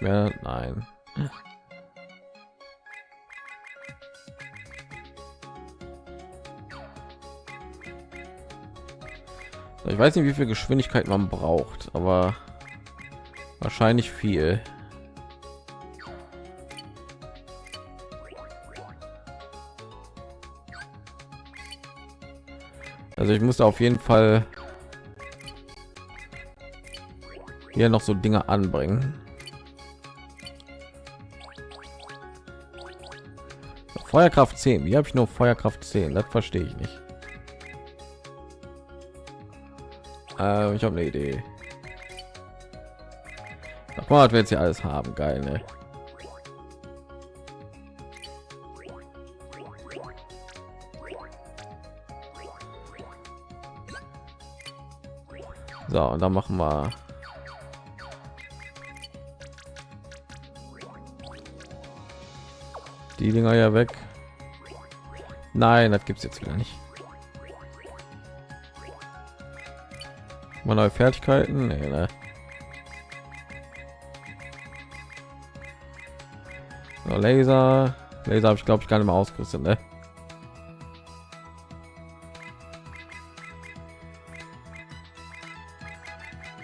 Ich mehr? Nein. Ich weiß nicht, wie viel Geschwindigkeit man braucht, aber wahrscheinlich viel. Also ich muss auf jeden Fall hier noch so Dinge anbringen. Feuerkraft 10. Wie habe ich nur Feuerkraft 10? Das verstehe ich nicht. Äh, ich habe eine Idee. Ach, wir jetzt hier alles haben. Geil, ne? So, und dann machen wir die Dinger ja weg. Nein, das gibt es jetzt wieder nicht. Mal neue Fertigkeiten? Nee, ne? So, Laser, Laser habe ich glaube ich gar nicht mehr ausgerüstet, ne?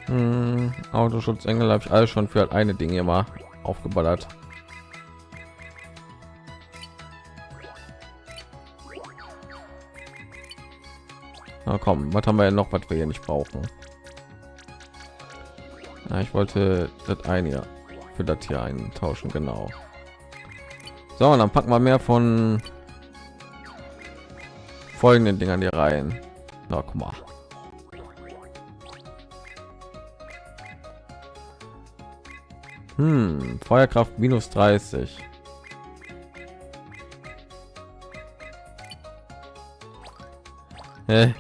Hm, Autoschutzengel habe ich alles schon für eine Dinge immer aufgeballert. Na komm, was haben wir ja noch, was wir hier nicht brauchen? Ja, ich wollte das eine für das hier eintauschen, genau. So, und dann packen wir mehr von folgenden Dingern hier rein. Na, guck mal. Hm, Feuerkraft minus 30. Hä?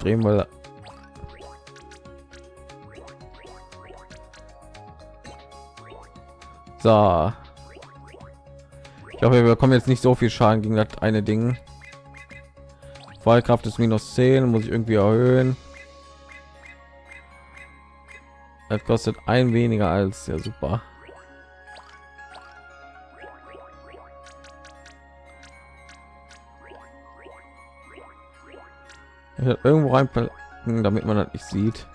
Drehen, weil So. Ich hoffe, wir bekommen jetzt nicht so viel Schaden gegen das eine Ding. Feuerkraft ist minus 10, muss ich irgendwie erhöhen. Das kostet ein weniger als ja super. Irgendwo reinpacken, damit man das nicht sieht.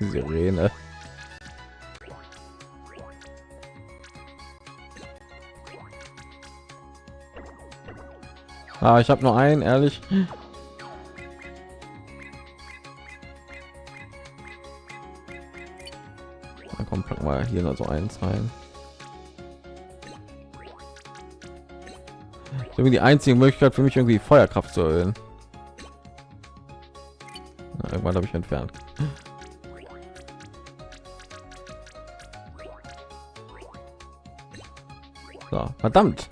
Sirene. Ah, ich habe nur einen, ehrlich. Wir hier noch so eins rein. So wie die einzige Möglichkeit für mich irgendwie Feuerkraft zu erhöhen. Na, irgendwann habe ich entfernt. So, verdammt.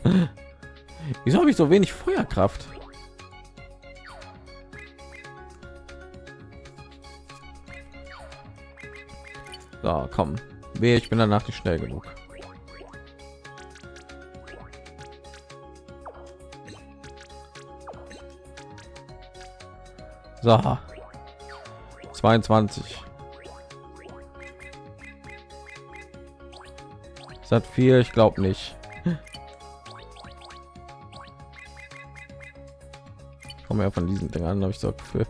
Wieso habe ich so wenig Feuerkraft? So, komm. Wehe, ich bin danach nicht schnell genug. So. 22. Ist das viel? Ich glaube nicht. komme ja von diesen Dingern, habe ich so für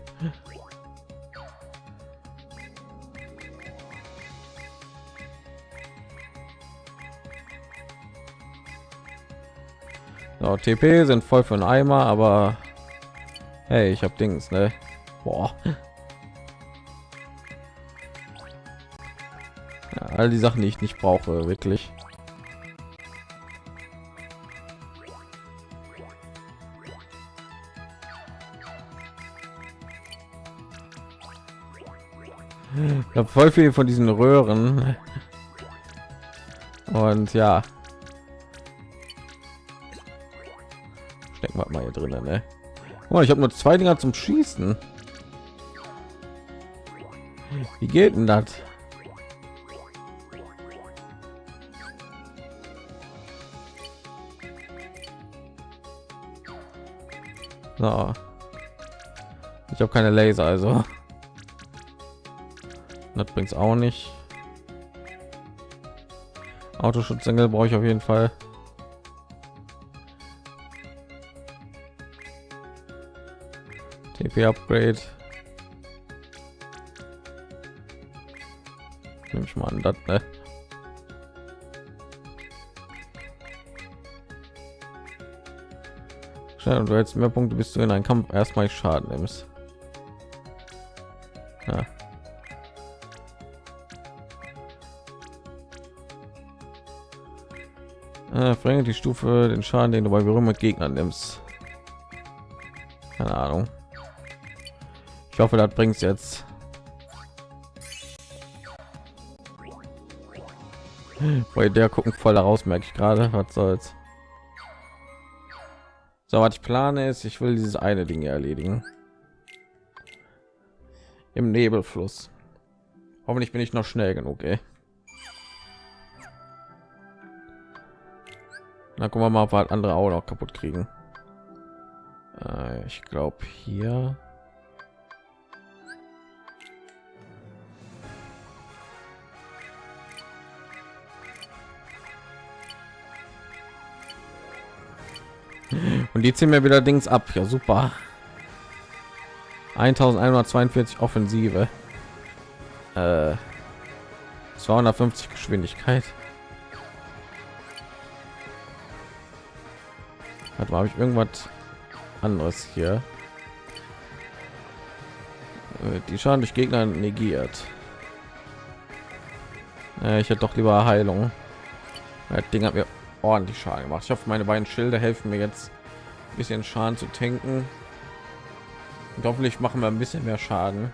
so, TP sind voll für einen Eimer, aber hey, ich habe Dings, ne? Boah. Ja, all die Sachen, die ich nicht brauche, wirklich. Ich habe voll viel von diesen Röhren. Und ja. Wir mal hier drinnen, ne? Oh, ich habe nur zwei Dinger zum Schießen. Wie geht denn das? So. Ich habe keine Laser, also. Das bringt's auch nicht. Autoschutzengel brauche ich auf jeden Fall. TP Upgrade. Nehme ich mal an, das, ne? Schnell, du hättest mehr Punkte, bis du in einen Kampf erstmal Schaden nimmst. Ja. Äh, verringert die Stufe den Schaden, den du bei Berührung mit Gegnern nimmst. Keine Ahnung. Ich hoffe, das bringt jetzt. Bei der gucken voll daraus, merke ich gerade. Was soll's. So, was ich plane ist, ich will dieses eine Ding erledigen. Im Nebelfluss. Hoffentlich bin ich noch schnell genug, ey. Na, gucken wir mal, ob wir andere auch noch kaputt kriegen. Äh, ich glaube hier. Und die ziehen mir wieder Dings ab. Ja, super. 1142 Offensive. Äh, 250 Geschwindigkeit. Warte habe ich irgendwas anderes hier? Äh, die Schaden durch Gegner negiert. Äh, ich hätte doch lieber Heilung. Das Ding hat mir ordentlich Schaden gemacht. Ich hoffe, meine beiden Schilder helfen mir jetzt bisschen Schaden zu tanken. Und hoffentlich machen wir ein bisschen mehr Schaden.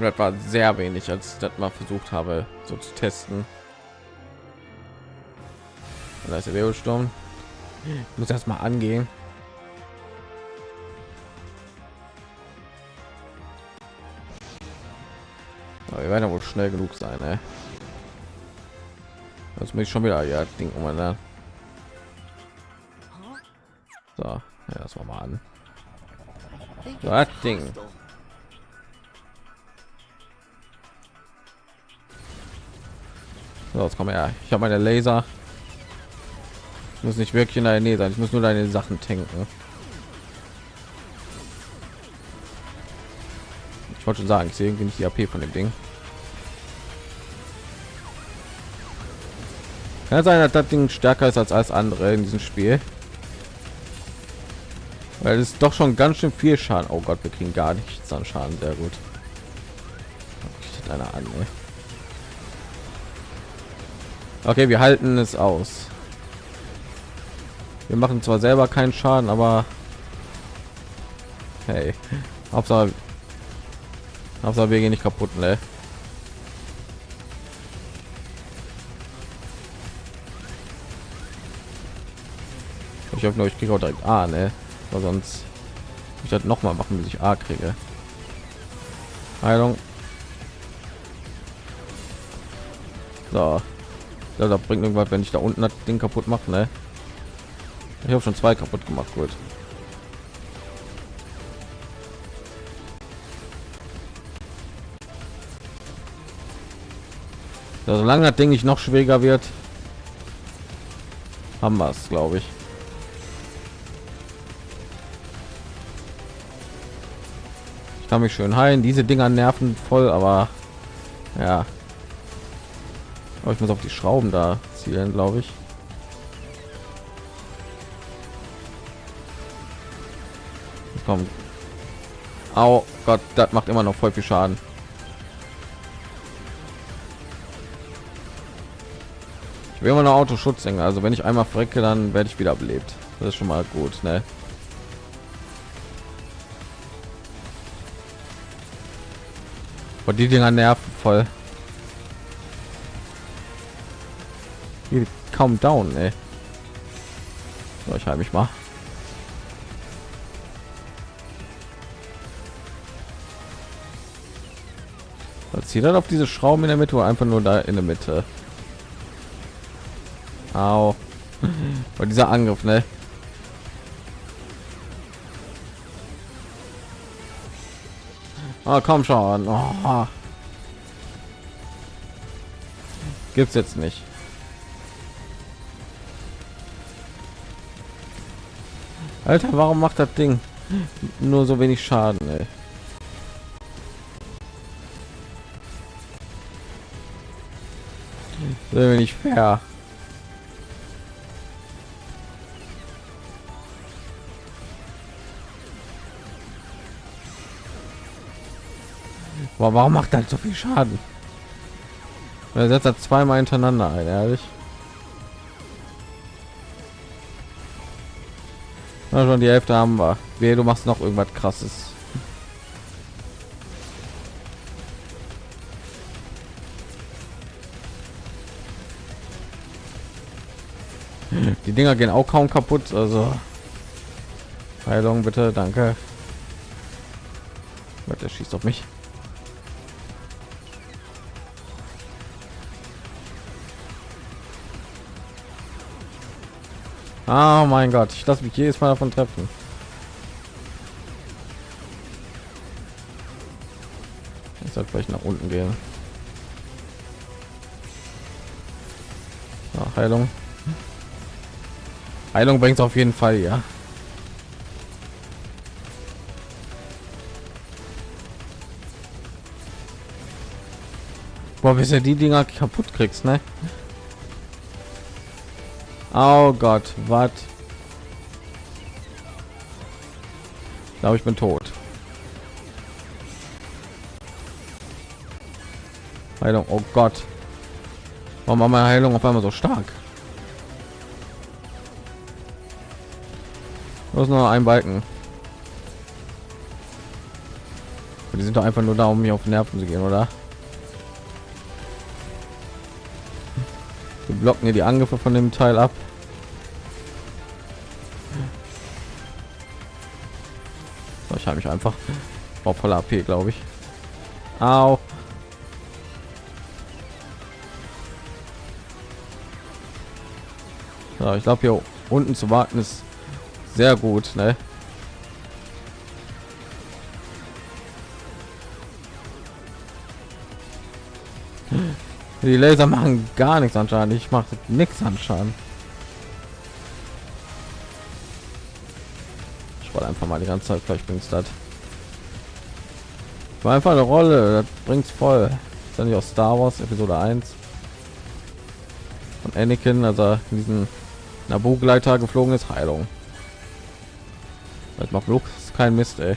das war sehr wenig, als ich das mal versucht habe, so zu testen. Und da ist der Wirbelsturm. Ich muss erst mal angehen. Aber wir werden ja wohl schnell genug sein, ey. Das muss ich schon wieder ja Ding um ne? So, ja, das war mal an. Das Ding. So, jetzt komm her. Ich habe meine Laser. Ich muss nicht wirklich in der Nähe sein. Ich muss nur deine Sachen tanken. Ich wollte schon sagen, ich sehe irgendwie nicht die AP von dem Ding. Kann sein, dass das Ding stärker ist als alles andere in diesem Spiel. Weil es doch schon ganz schön viel Schaden. Oh Gott, wir kriegen gar nichts an Schaden. Sehr gut. Einer an. Ey. Okay, wir halten es aus. Wir machen zwar selber keinen Schaden, aber hey, Hauptsache, Hauptsache wir gehen nicht kaputt, ne? Ich hoffe ich kriege auch direkt A, ne? Weil sonst ich das noch mal machen, bis ich A kriege. Heilung. So. Ja, da bringt irgendwas, wenn ich da unten das Ding kaputt mache, ne? Ich habe schon zwei kaputt gemacht, gut. Ja, solange das Ding nicht noch schwieriger wird, haben wir es, glaube ich. kann mich schön heilen. Diese dinger nerven voll aber ja. Aber ich muss auf die schrauben da zielen glaube ich. Kommt Au, Gott, das macht immer noch voll viel Schaden. Ich will immer noch Autoschutz, also wenn ich einmal frecke dann werde ich wieder belebt. Das ist schon mal gut, ne? Und die Dinger nerven voll. Die kaum down, ey. So, ich halte mich mal. Zieht dann auf diese Schrauben in der Mitte oder einfach nur da in der Mitte. Au. Bei dieser Angriff, ne? Oh, komm schon. Oh. Gibt's jetzt nicht. Alter, warum macht das Ding nur so wenig Schaden, ey? Das nicht fair. Warum macht das so viel Schaden? Er setzt er zweimal hintereinander ein, ehrlich. Na, schon die Hälfte haben wir. Wehe, du machst noch irgendwas krasses. Die Dinger gehen auch kaum kaputt, also Heilung bitte, danke. Der schießt auf mich. Oh mein Gott, ich lasse mich jedes Mal davon treffen. Ich sollte vielleicht nach unten gehen. Ja, Heilung. Heilung bringt auf jeden Fall, ja. Boah, bis du die Dinger kaputt kriegst, ne? Oh Gott, was? glaube, ich bin tot. Heilung, oh Gott. Warum war meine Heilung auf einmal so stark? Los nur ein Balken. Die sind doch einfach nur da, um mir auf Nerven zu gehen, oder? Blocken hier die Angriffe von dem Teil ab. Ich habe mich einfach auf voller AP, glaube ich. Au. Ja, ich glaube hier unten zu warten ist sehr gut, ne? Die Laser machen gar nichts anscheinend. Ich mache nichts anscheinend. Ich wollte einfach mal die ganze Zeit, vielleicht bringt das. War einfach eine Rolle, das bringt's voll. Ist ja nicht aus Star Wars Episode 1 von Anakin, also in diesen Nabu-Gleiter geflogen ist, Heilung. Das macht Luke kein Mist, ey.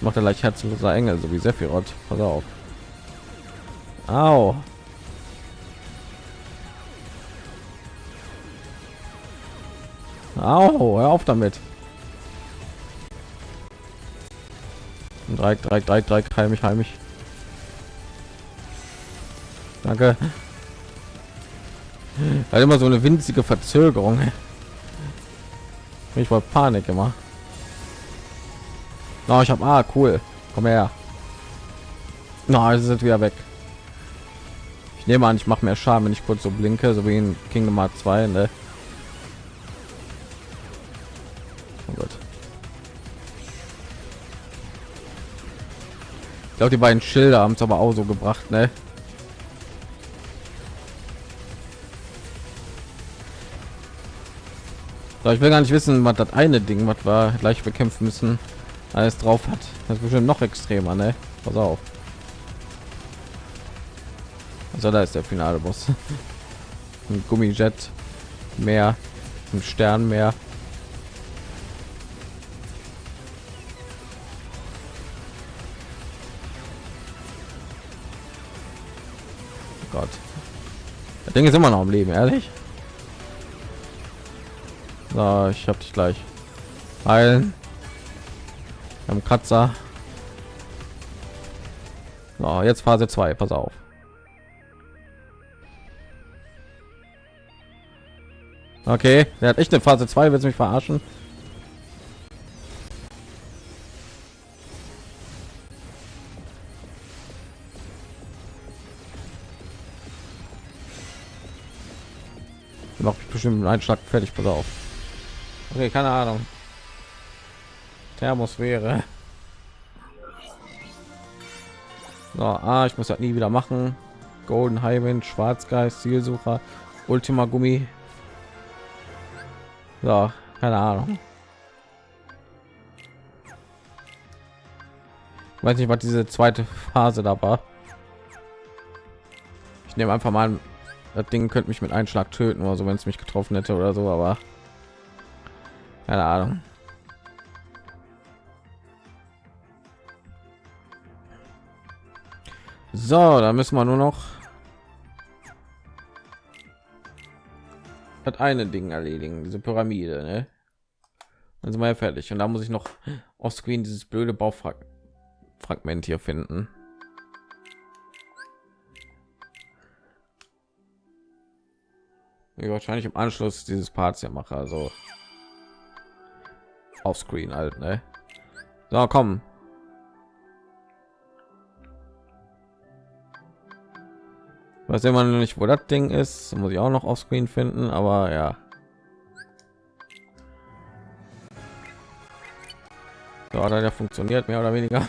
Macht er gleich herzloser Engel, so wie Sephiroth. Pass auf. Au. Au, hör auf damit. Dreieck, Dreieck, Dreieck, Dreieck, heimisch, heimisch. Danke. Hat immer so eine winzige Verzögerung. Ich war Panik immer. No, ich habe ah cool. Komm her. Na, no, sind wieder weg. Ich nehme an, ich mache mehr Schaden, wenn ich kurz so blinke, so wie in Kingdom Hearts 2, ne? Oh Gott. Ich glaube, die beiden Schilder haben es aber auch so gebracht, ne? So, ich will gar nicht wissen, was das eine Ding, was wir gleich bekämpfen müssen, alles drauf hat. Das ist bestimmt noch extremer, ne? Pass auf. Also da ist der finale Boss. Ein Gummijet mehr, ein Stern mehr. Oh Gott. Das Ding ist immer noch am Leben, ehrlich. So, ich hab dich gleich. Heilen. Am Kratzer. So, jetzt Phase 2, pass auf. Okay, der hat echt eine Phase 2, willst mich verarschen? Macht mich bestimmt einen Schlag fertig, pass auf. Okay, keine Ahnung. Thermosphäre. So, ah, ich muss das nie wieder machen. Golden Highwind, Schwarzgeist, Zielsucher, Ultima Gummi. So, keine Ahnung. Weiß nicht, was diese zweite Phase da war. Ich nehme einfach mal das Ding könnte mich mit einem Schlag töten oder so, wenn es mich getroffen hätte oder so, aber keine Ahnung. So, da müssen wir nur noch hat eine Ding erledigen, diese Pyramide, ne? Dann sind wir ja fertig. Und da muss ich noch auf Screen dieses blöde Baufragment hier finden. Wie wahrscheinlich im Anschluss dieses Parts hier mache, also auf Screen halt, ne? So, komm. Was immer noch nicht, wo das Ding ist, muss ich auch noch auf Screen finden, aber ja. So, hat ja funktioniert mehr oder weniger.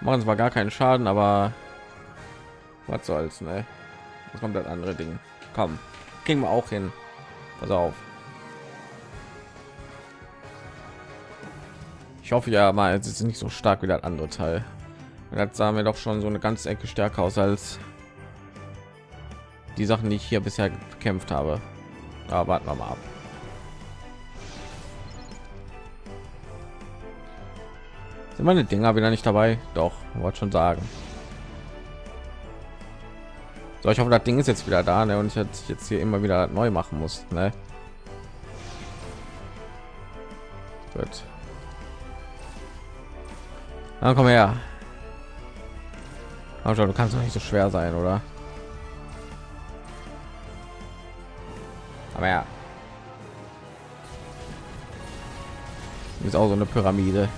Machen zwar gar keinen Schaden, aber was soll's, ne? Das kommt andere Ding. Komm, kriegen wir auch hin. Pass auf. Ich hoffe ja mal, es ist nicht so stark wie das andere Teil. Das sah mir doch schon so eine ganze Ecke stärker aus als die Sachen, die ich hier bisher gekämpft habe. Aber warten wir mal ab. Sind meine Dinger wieder nicht dabei? Doch, wollte schon sagen. So, ich hoffe, das Ding ist jetzt wieder da ne? und ich jetzt hier immer wieder neu machen muss. Ne? Gut. Dann komm her. Aber du kannst doch nicht so schwer sein, oder? Aber ja. Ist auch so eine Pyramide.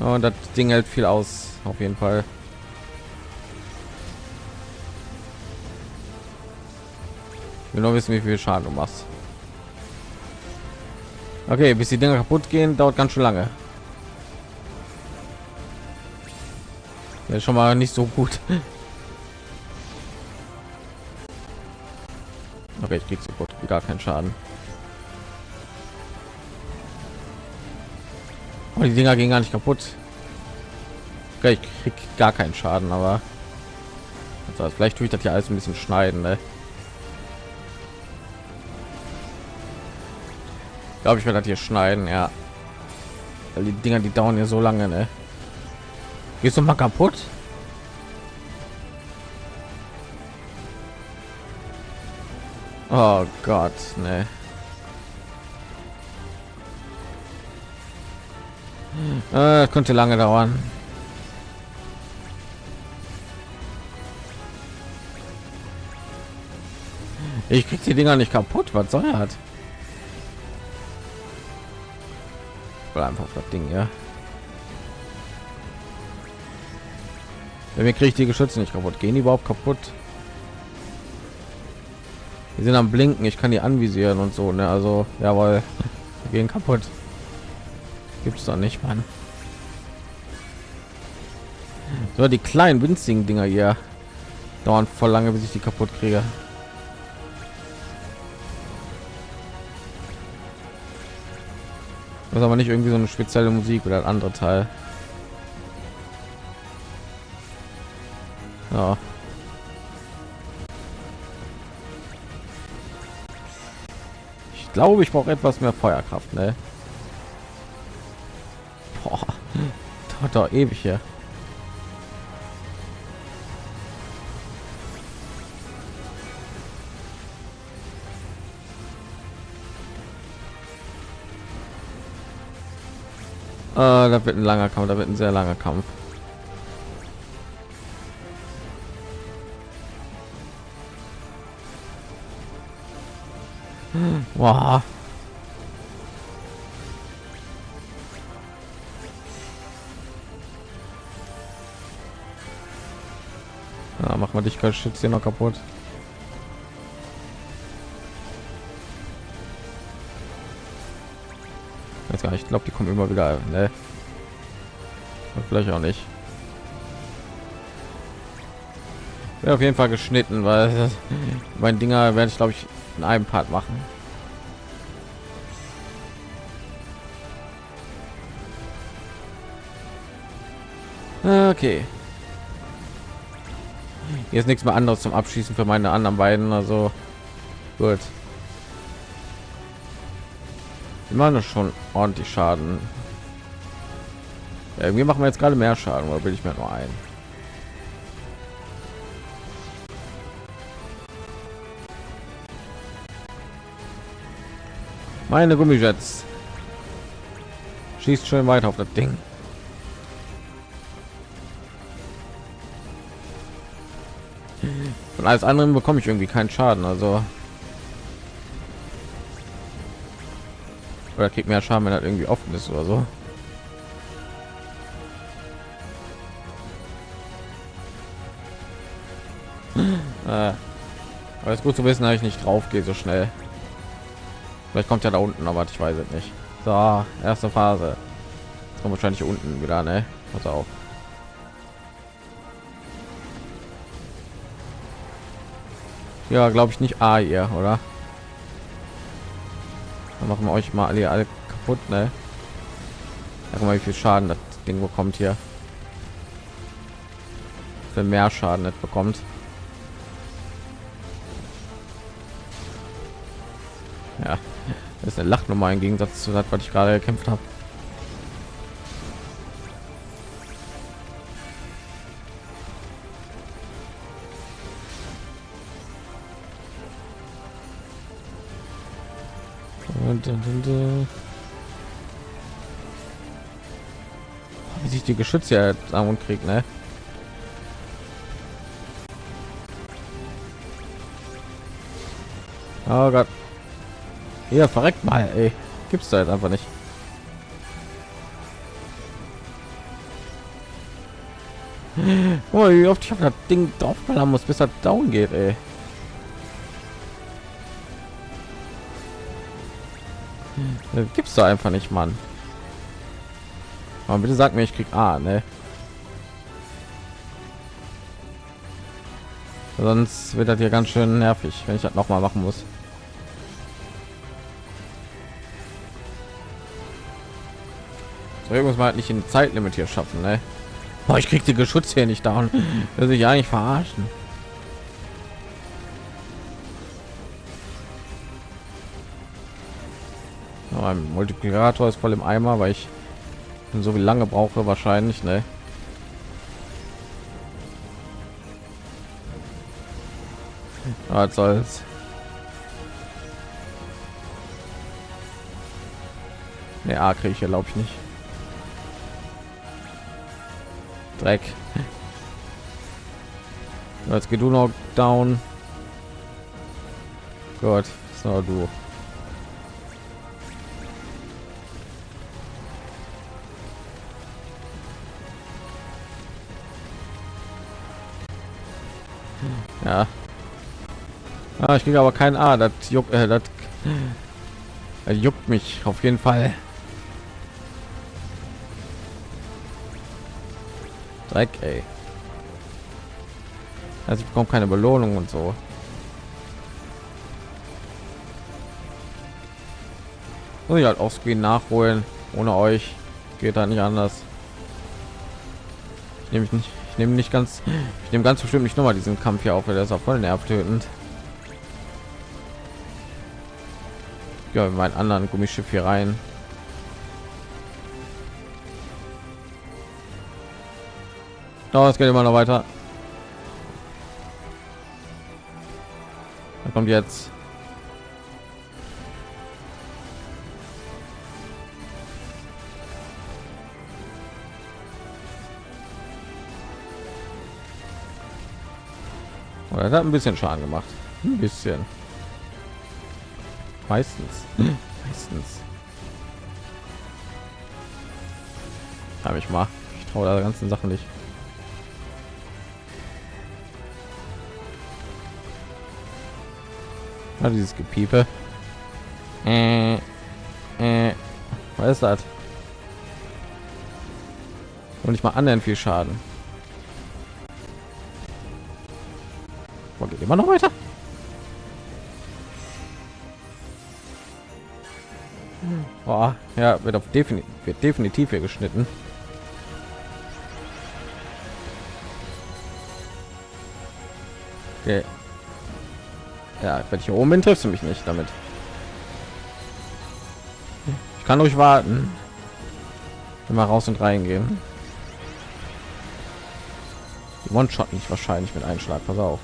Und das Ding hält viel aus, auf jeden Fall. Ich will nur wissen, wie viel Schaden du machst. Okay, bis die Dinger kaputt gehen, dauert ganz schön lange. Ja, schon mal nicht so gut. Okay, ich krieg sofort gar keinen Schaden. Oh, die Dinger gehen gar nicht kaputt. Okay, ich krieg gar keinen Schaden, aber also, vielleicht tue ich das ja alles ein bisschen schneiden. Ne? glaube ich werde das hier schneiden ja Weil die dinger die dauern ja so lange ne? gehst du mal kaputt oh gott ne äh, könnte lange dauern ich krieg die dinger nicht kaputt was soll er hat Oder einfach das Ding, ja. Wenn wir kriegt die Geschütze nicht kaputt. Gehen die überhaupt kaputt? Die sind am Blinken. Ich kann die anvisieren und so. Ne? Also, jawohl, die gehen kaputt. Gibt es doch nicht, Mann. So, die kleinen winzigen Dinger hier dauern voll lange, bis ich die kaputt kriege. Das ist aber nicht irgendwie so eine spezielle Musik oder ein anderer Teil. Ja. Glaube, ich brauche etwas mehr Feuerkraft, ne? Boah, dauert doch ewig hier. Äh, da wird ein langer Kampf, da wird ein sehr langer Kampf. Wow. Ja, mach mal dich Schütz hier noch kaputt. Jetzt gar nicht. Ich glaube, die kommen immer wieder. Ne? Vielleicht auch nicht. Wäre auf jeden Fall geschnitten, weil mein Dinger werde ich glaube ich in einem Part machen. Okay. Hier ist nichts mehr anderes zum Abschießen für meine anderen beiden, also gut. Wir machen schon ordentlich Schaden. Ja, irgendwie machen wir jetzt gerade mehr Schaden, oder will ich mir nur ein? Meine Gummijets. Schießt schön weiter auf das Ding. Und alles andere bekomme ich irgendwie keinen Schaden, also oder kriegt mehr Schaden, wenn er irgendwie offen ist oder so. äh, aber ist gut zu wissen, dass ich nicht drauf gehe so schnell. Vielleicht kommt ja da unten, aber ich weiß es nicht. So, erste Phase. Jetzt kommt wahrscheinlich unten wieder, ne? Pass auf. Ja, glaube ich nicht A hier, oder? Dann machen wir euch mal alle, alle kaputt, ne? Guck mal, wie viel Schaden das Ding bekommt hier. Für mehr Schaden nicht bekommt. Ja, das ist eine Lachnummer im Gegensatz zu das, was ich gerade gekämpft habe. Die Geschütze ja und kriegt, ne? Oh Gott. Ja, verreckt mal, ey. Gibt's da jetzt einfach nicht. Oh, wie oft ich auf das Ding draufballern muss, bis er down geht, ey. gibt's da einfach nicht, Mann. Aber bitte sag mir, ich krieg A, ne? Sonst wird das hier ganz schön nervig, wenn ich das noch mal machen muss. So, irgendwas mal halt nicht in Zeitlimit hier schaffen, ne? Boah, ich krieg die Geschütze hier nicht da Das ich eigentlich verarschen. mein Multiplikator ist voll im Eimer, weil ich so wie lange brauche wahrscheinlich, ne? Was soll's? Ne, A kriege ich glaube ich nicht. Dreck. Jetzt geht du noch down. Gott, so du. Ja. Ah, ich kriege aber kein A. Das juckt, äh, das, das juckt mich auf jeden Fall. Dreck, ey. Also ich bekomme keine Belohnung und so. Muss ich halt auf Screen nachholen. Ohne euch geht da nicht anders. Ich nehme nicht ich nehme nicht ganz ich nehme ganz bestimmt nicht noch mal diesen kampf hier auf weil der ist auch voll nervtötend. Ja mein anderen gummischiff hier rein. No, es geht immer noch weiter. Da kommt jetzt Oder hat ein bisschen Schaden gemacht. Ein bisschen. Meistens. Meistens. Habe ich mal. Ich traue der ganzen Sachen nicht. Ah, dieses Gepiepe. Äh, äh, was ist das? Und ich mal anderen viel Schaden. Geht immer noch weiter. Boah, ja, wird auf definitiv wird definitiv hier geschnitten. Okay. Ja, wenn ich hier oben bin, triffst du mich nicht damit. Ich kann euch warten. Immer raus und reingehen. Die One-Shot nicht wahrscheinlich mit Einschlag. Pass auf.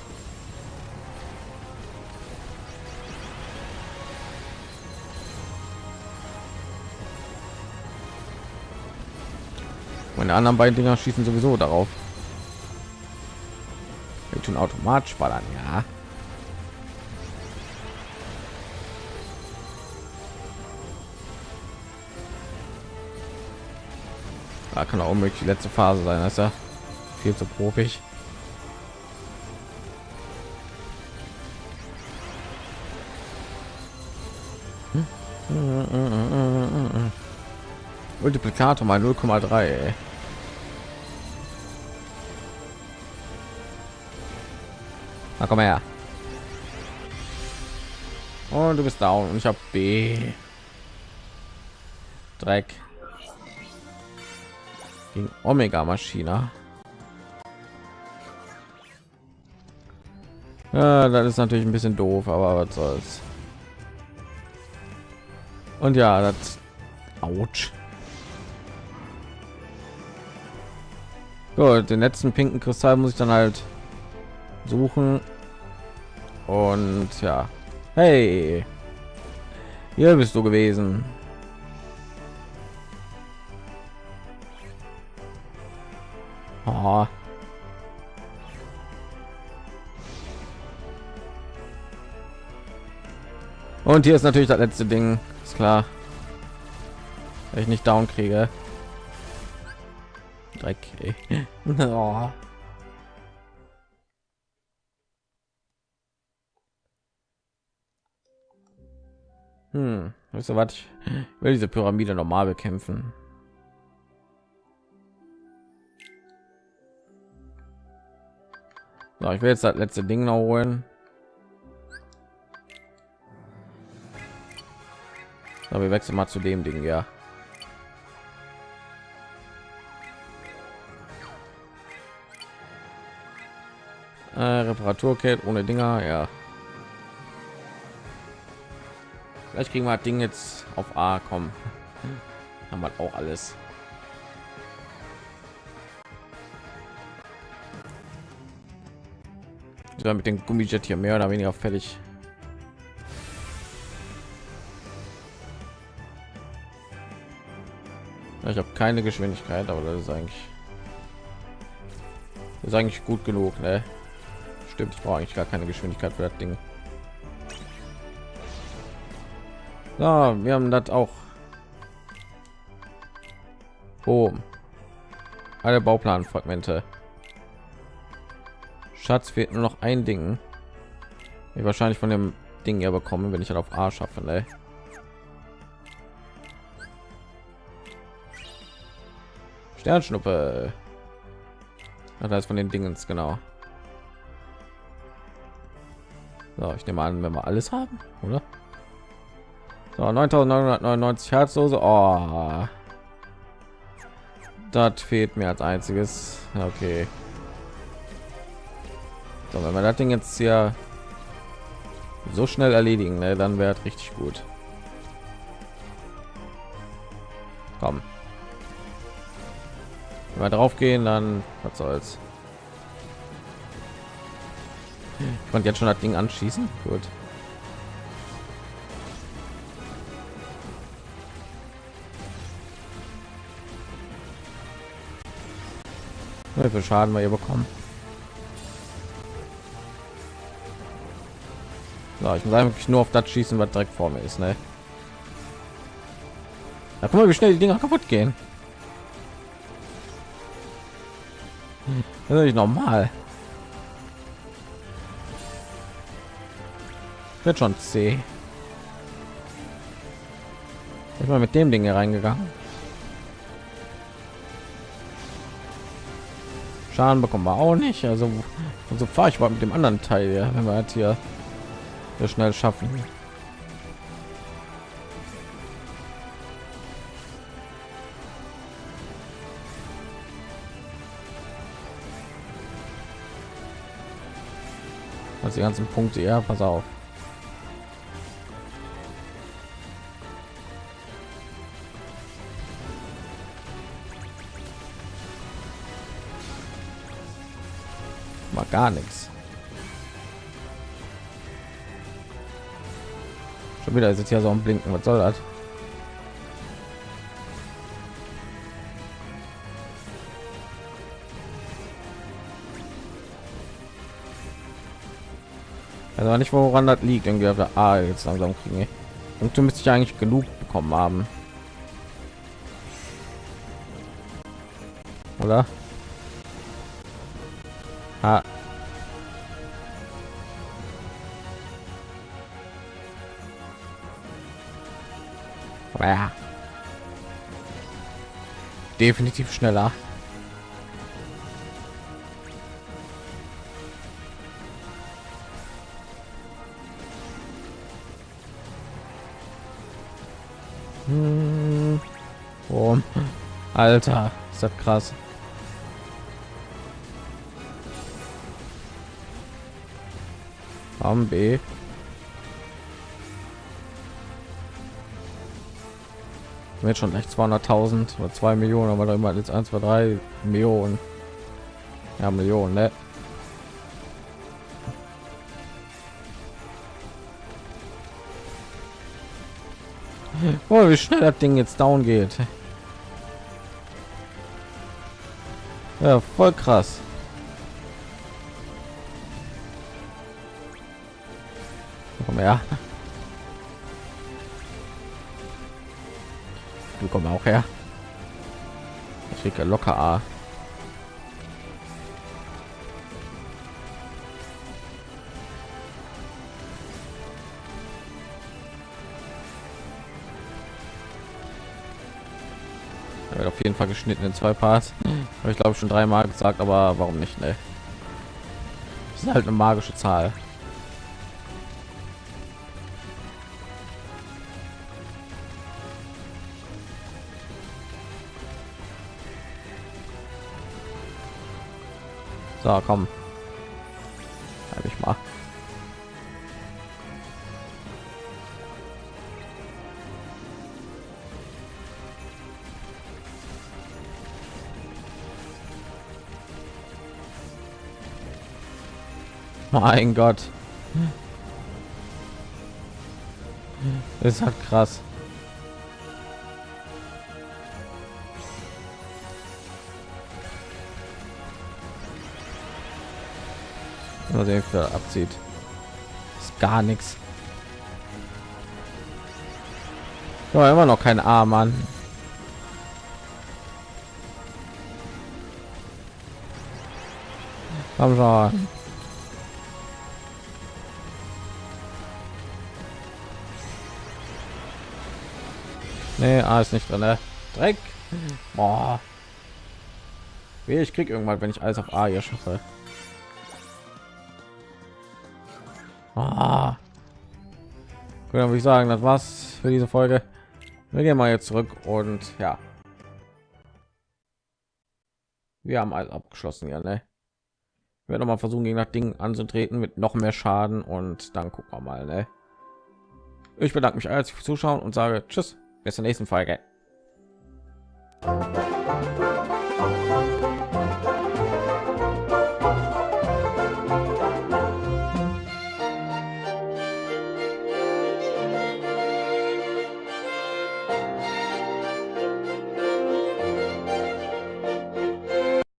Meine anderen beiden Dinger schießen sowieso darauf. Wir tun automatisch ballern, ja. Da kann auch unmöglich die letzte Phase sein, das ist ja viel zu profig. Multiplikator mal 0,3. Na komm her. Und du bist down und ich habe B. Dreck. Gegen Omega Maschine. Ja, das ist natürlich ein bisschen doof, aber was soll's. Und ja, das Autsch. Gut, den letzten pinken Kristall muss ich dann halt suchen. Und ja. Hey. Hier bist du gewesen. Oh. Und hier ist natürlich das letzte Ding, ist klar. Wenn ich nicht down kriege. Dreck. oh. Hm, weißt du was? Ich will diese Pyramide normal bekämpfen. So, ich will jetzt das letzte Ding noch holen. Aber wir wechseln mal zu dem Ding, ja. Äh, Reparaturkit ohne Dinger, ja. Vielleicht kriegen wir das Ding jetzt auf A kommen. Haben wir auch alles. Ja, mit dem Gummijet hier mehr oder weniger fertig. Ich habe keine Geschwindigkeit, aber das ist eigentlich das ist eigentlich gut genug, ne? Stimmt, ich brauche eigentlich gar keine Geschwindigkeit für das Ding. Ja, wir haben das auch. Oh. Alle Bauplanfragmente. Schatz fehlt nur noch ein Ding. Ich wahrscheinlich von dem Ding ja bekommen, wenn ich halt auf A schaffe. Ne? Sternschnuppe. Ach, das ist von den Dingens genau. So, ich nehme an, wenn wir alles haben, oder? So, 9999 Herzlose. Oh. Das fehlt mir als einziges. Okay. So, wenn wir das Ding jetzt hier so schnell erledigen, ne, dann wäre richtig gut. Komm. Wenn wir drauf gehen, dann was soll's. Ich konnte jetzt schon das Ding anschießen. Gut. Wie viel Schaden wir hier bekommen? So, ich muss eigentlich nur auf das schießen, was direkt vor mir ist, ne? Da guck mal, wie schnell die Dinger kaputt gehen. Das ist nicht normal. Wird schon C. Ich mal mit dem Ding hier reingegangen. Schaden bekommen wir auch nicht. Also, so fahre ich mal mit dem anderen Teil, ja, wenn wir halt hier so schnell schaffen. Also die ganzen Punkte, ja, pass auf. Gar nichts. Schon wieder ist jetzt hier so ein Blinken. Was soll das? Also nicht woran das liegt irgendwie auf der A jetzt langsam kriegen. Und du müsste ich eigentlich genug bekommen haben. Oder? Ah. Ja. Definitiv schneller. Hm. Oh. Alter, ist das krass. Am B. Jetzt schon echt 200.000 oder 2 Millionen, aber da immer jetzt 1, 2, 3 Millionen. Ja, Millionen, ne? Oh, wie schnell das Ding jetzt down geht. Ja, voll krass. Komm her. Du komm auch her. Ich kriege locker A. Auf jeden Fall geschnitten in zwei Parts. Ich glaube schon dreimal gesagt, aber warum nicht? Ne? Das ist halt eine magische Zahl. So, komm. Hab ich mal. Mein Gott. Ist halt krass. Mal sehen, wie abzieht. Ist gar nichts. Ja, immer noch kein A, Mann. Komm schon. Nee, A ist nicht drin. Ne? Dreck. Boah. Ich krieg irgendwann, wenn ich alles auf A hier schaffe. Gut, dann würde ich sagen, das war's für diese Folge. Wir gehen mal jetzt zurück und ja. Wir haben alles abgeschlossen, ja, ne? Ich werde noch mal versuchen, gegen das Ding anzutreten mit noch mehr Schaden und dann gucken wir mal, ne? Ich bedanke mich herzlich fürs Zuschauen und sage Tschüss, bis zur nächsten Folge.